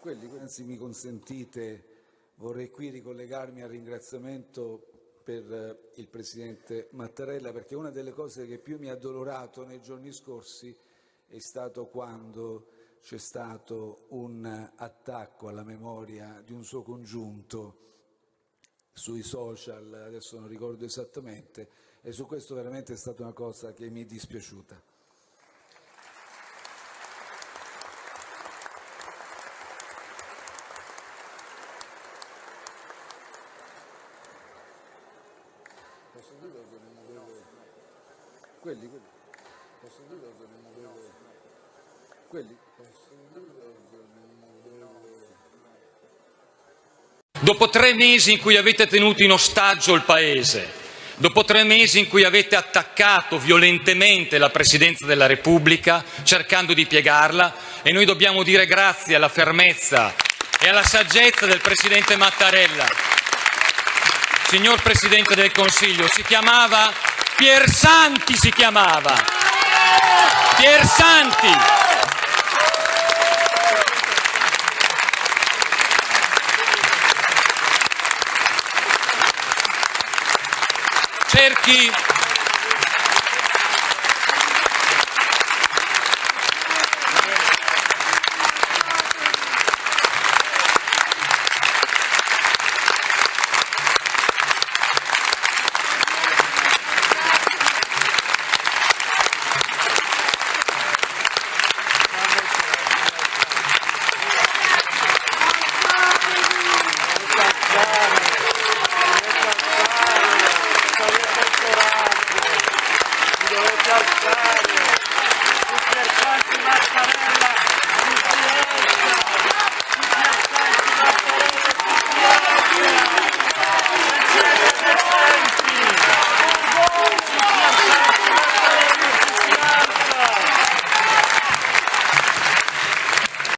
Quelli, anzi mi consentite, vorrei qui ricollegarmi al ringraziamento per eh, il Presidente Mattarella perché una delle cose che più mi ha addolorato nei giorni scorsi è stato quando c'è stato un attacco alla memoria di un suo congiunto sui social, adesso non ricordo esattamente, e su questo veramente è stata una cosa che mi è dispiaciuta. Posso dire che non avevo... Quelli, quelli. Posso dire che non avevo... Quelli. Posso dire che non avevo... Dopo tre mesi in cui avete tenuto in ostaggio il Paese, dopo tre mesi in cui avete attaccato violentemente la Presidenza della Repubblica cercando di piegarla e noi dobbiamo dire grazie alla fermezza e alla saggezza del Presidente Mattarella. Signor Presidente del Consiglio, si chiamava Piersanti si chiamava. Piersanti. cerchi Obrigado.